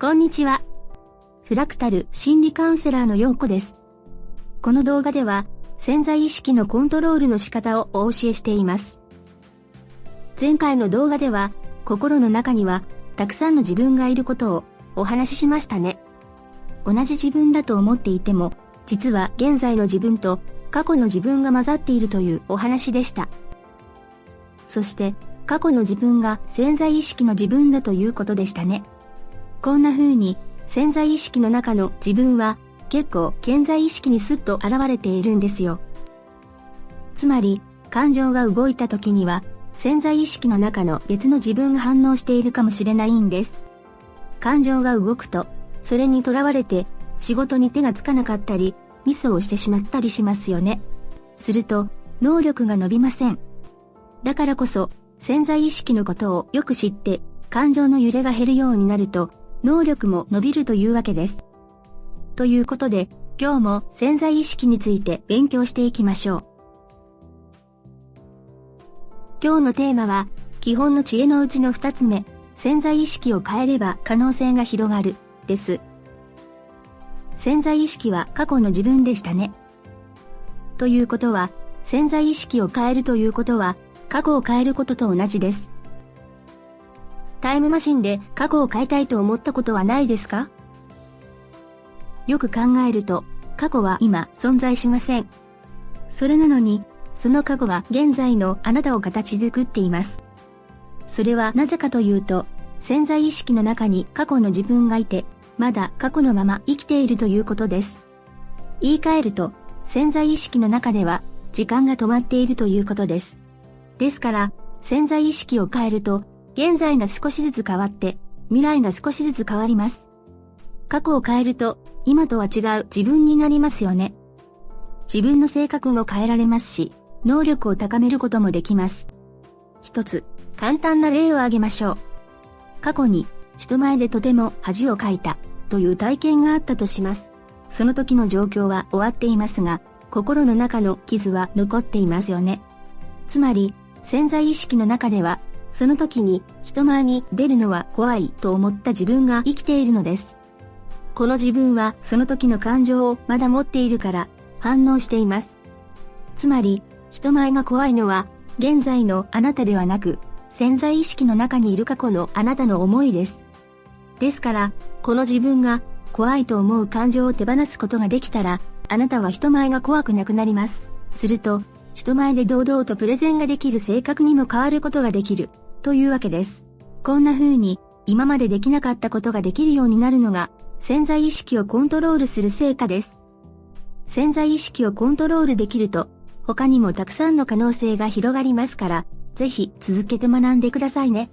こんにちは。フラクタル心理カウンセラーのようこです。この動画では潜在意識のコントロールの仕方をお教えしています。前回の動画では心の中にはたくさんの自分がいることをお話ししましたね。同じ自分だと思っていても実は現在の自分と過去の自分が混ざっているというお話でした。そして過去の自分が潜在意識の自分だということでしたね。こんな風に潜在意識の中の自分は結構潜在意識にスッと現れているんですよ。つまり感情が動いた時には潜在意識の中の別の自分が反応しているかもしれないんです。感情が動くとそれにとらわれて仕事に手がつかなかったりミスをしてしまったりしますよね。すると能力が伸びません。だからこそ潜在意識のことをよく知って感情の揺れが減るようになると能力も伸びるというわけです。ということで、今日も潜在意識について勉強していきましょう。今日のテーマは、基本の知恵のうちの二つ目、潜在意識を変えれば可能性が広がる、です。潜在意識は過去の自分でしたね。ということは、潜在意識を変えるということは、過去を変えることと同じです。タイムマシンで過去を変えたいと思ったことはないですか？よく考えると、過去は今存在しません。それなのに、その過去が現在のあなたを形作っています。それはなぜかというと、潜在意識の中に過去の自分がいて、まだ過去のまま生きているということです。言い換えると、潜在意識の中では時間が止まっているということです。ですから、潜在意識を変えると現在が少しずつ変わって、未来が少しずつ変わります。過去を変えると、今とは違う自分になりますよね。自分の性格も変えられますし、能力を高めることもできます。一つ、簡単な例を挙げましょう。過去に、人前でとても恥をかいた、という体験があったとします。その時の状況は終わっていますが、心の中の傷は残っていますよね。つまり、潜在意識の中ではその時に人前に出るのは怖いと思った自分が生きているのです。この自分はその時の感情をまだ持っているから反応しています。つまり、人前が怖いのは現在のあなたではなく潜在意識の中にいる過去のあなたの思いです。ですから、この自分が怖いと思う感情を手放すことができたら、あなたは人前が怖くなくなります。すると、人前で堂々とプレゼンができる性格にも変わることができる、というわけです。こんな風に、今までできなかったことができるようになるのが、潜在意識をコントロールする成果です。潜在意識をコントロールできると、他にもたくさんの可能性が広がりますから、ぜひ続けて学んでくださいね。